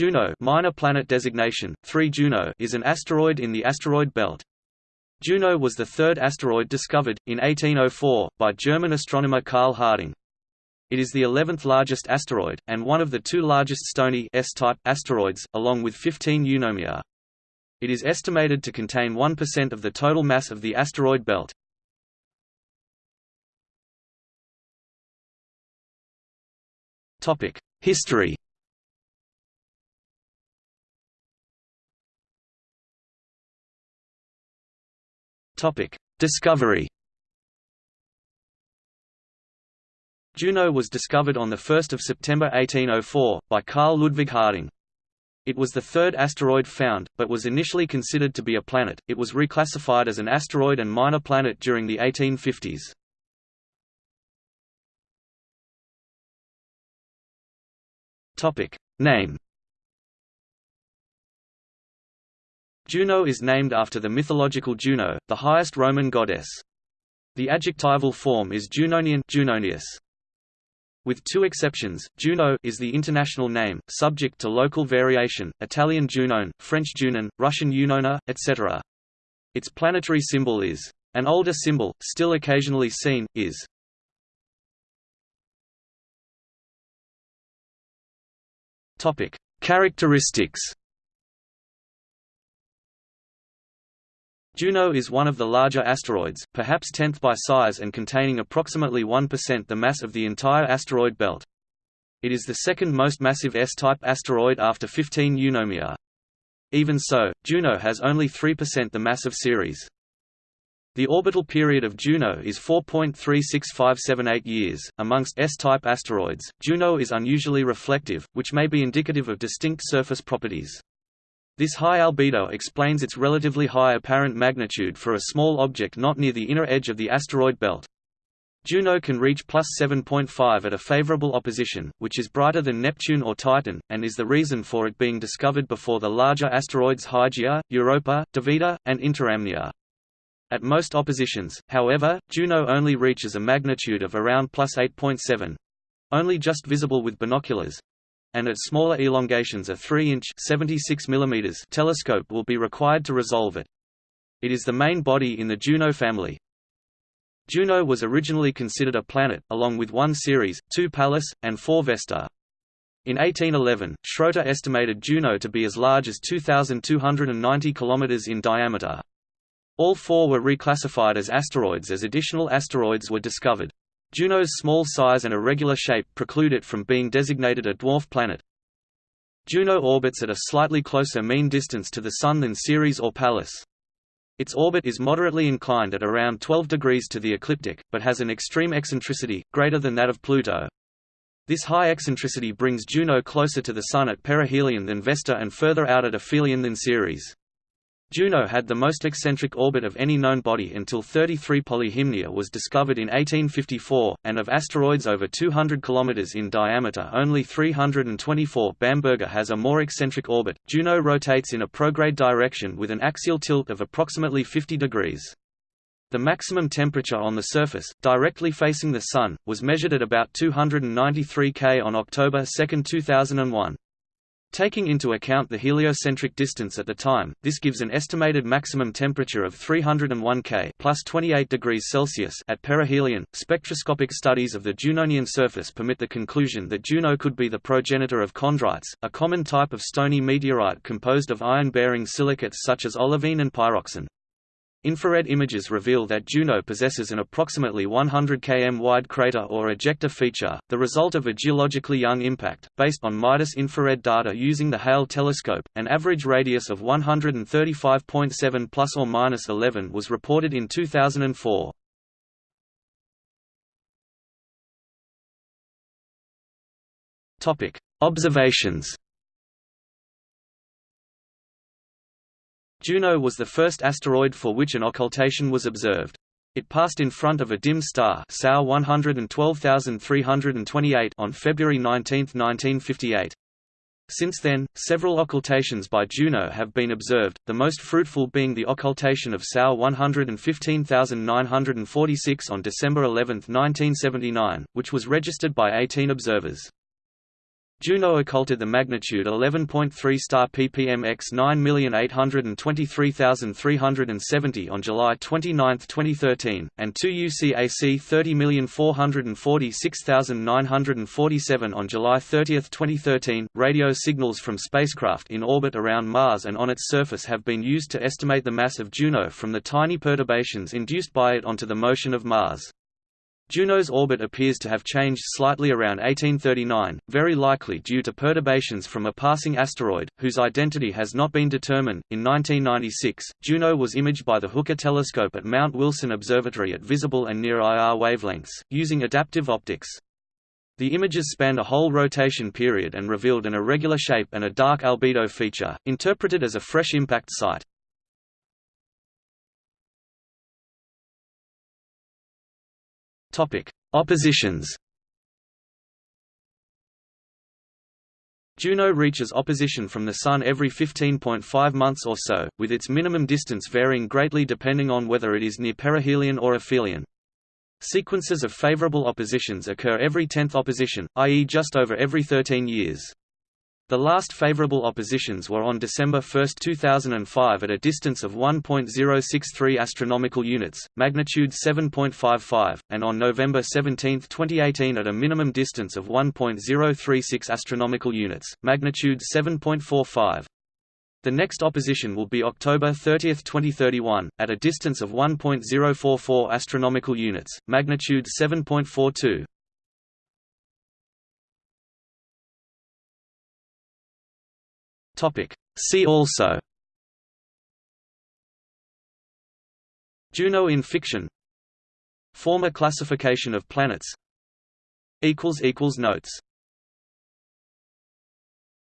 Juno minor planet designation, 3 Juno is an asteroid in the asteroid belt. Juno was the third asteroid discovered, in 1804, by German astronomer Karl Harding. It is the 11th largest asteroid, and one of the two largest stony S-type asteroids, along with 15 Eunomia. It is estimated to contain 1% of the total mass of the asteroid belt. History Discovery Juno was discovered on 1 September 1804, by Carl Ludwig Harding. It was the third asteroid found, but was initially considered to be a planet. It was reclassified as an asteroid and minor planet during the 1850s. Topic Name Juno is named after the mythological Juno, the highest Roman goddess. The adjectival form is Junonian Junonius. With two exceptions, Juno is the international name, subject to local variation, Italian Junone, French Junon, Russian Unona, etc. Its planetary symbol is. An older symbol, still occasionally seen, is Characteristics. Juno is one of the larger asteroids, perhaps tenth by size and containing approximately 1% the mass of the entire asteroid belt. It is the second most massive S-type asteroid after 15 Eunomia. Even so, Juno has only 3% the mass of Ceres. The orbital period of Juno is 4.36578 years. Amongst S-type asteroids, Juno is unusually reflective, which may be indicative of distinct surface properties. This high albedo explains its relatively high apparent magnitude for a small object not near the inner edge of the asteroid belt. Juno can reach plus 7.5 at a favorable opposition, which is brighter than Neptune or Titan, and is the reason for it being discovered before the larger asteroids Hygiea, Europa, Davida, and Interamnia. At most oppositions, however, Juno only reaches a magnitude of around plus 8.7 only just visible with binoculars and at smaller elongations a 3-inch telescope will be required to resolve it. It is the main body in the Juno family. Juno was originally considered a planet, along with one Ceres, two Pallas, and four Vesta. In 1811, Schroeter estimated Juno to be as large as 2,290 km in diameter. All four were reclassified as asteroids as additional asteroids were discovered. Juno's small size and irregular shape preclude it from being designated a dwarf planet. Juno orbits at a slightly closer mean distance to the Sun than Ceres or Pallas. Its orbit is moderately inclined at around 12 degrees to the ecliptic, but has an extreme eccentricity, greater than that of Pluto. This high eccentricity brings Juno closer to the Sun at perihelion than Vesta and further out at aphelion than Ceres. Juno had the most eccentric orbit of any known body until 33 Polyhymnia was discovered in 1854, and of asteroids over 200 km in diameter only 324 Bamberga has a more eccentric orbit. Juno rotates in a prograde direction with an axial tilt of approximately 50 degrees. The maximum temperature on the surface, directly facing the Sun, was measured at about 293 K on October 2, 2001. Taking into account the heliocentric distance at the time, this gives an estimated maximum temperature of 301 K plus 28 degrees Celsius at perihelion. Spectroscopic studies of the Junonian surface permit the conclusion that Juno could be the progenitor of chondrites, a common type of stony meteorite composed of iron-bearing silicates such as olivine and pyroxene. Infrared images reveal that Juno possesses an approximately 100 km wide crater or ejecta feature, the result of a geologically young impact. Based on MIDAS infrared data using the Hale telescope, an average radius of 135.7 plus or minus 11 was reported in 2004. Topic: Observations. Juno was the first asteroid for which an occultation was observed. It passed in front of a dim star SAO 112328 on February 19, 1958. Since then, several occultations by Juno have been observed, the most fruitful being the occultation of SAO 115946 on December 11, 1979, which was registered by 18 observers. Juno occulted the magnitude 11.3 star PPMX 9823370 on July 29, 2013, and 2 UCAC 30446947 on July 30, 2013. Radio signals from spacecraft in orbit around Mars and on its surface have been used to estimate the mass of Juno from the tiny perturbations induced by it onto the motion of Mars. Juno's orbit appears to have changed slightly around 1839, very likely due to perturbations from a passing asteroid, whose identity has not been determined. In 1996, Juno was imaged by the Hooker telescope at Mount Wilson Observatory at visible and near IR wavelengths, using adaptive optics. The images spanned a whole rotation period and revealed an irregular shape and a dark albedo feature, interpreted as a fresh impact site. Oppositions. Juno reaches opposition from the Sun every 15.5 months or so, with its minimum distance varying greatly depending on whether it is near perihelion or aphelion. Sequences of favorable oppositions occur every tenth opposition, i.e. just over every 13 years. The last favorable oppositions were on December 1, 2005 at a distance of 1.063 astronomical units, magnitude 7.55, and on November 17, 2018 at a minimum distance of 1.036 astronomical units, magnitude 7.45. The next opposition will be October 30, 2031, at a distance of 1.044 astronomical units, magnitude 7.42. Topic. See also Juno in fiction Former classification of planets Notes